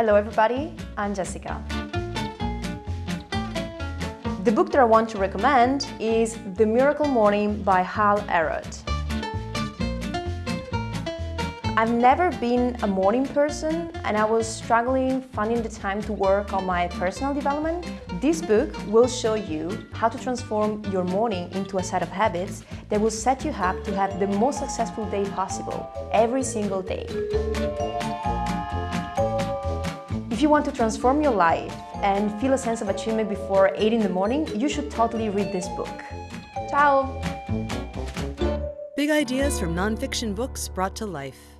Hello everybody, I'm Jessica. The book that I want to recommend is The Miracle Morning by Hal Elrod. I've never been a morning person and I was struggling finding the time to work on my personal development. This book will show you how to transform your morning into a set of habits that will set you up to have the most successful day possible every single day. If you want to transform your life and feel a sense of achievement before 8 in the morning, you should totally read this book. Ciao! Big ideas from nonfiction books brought to life.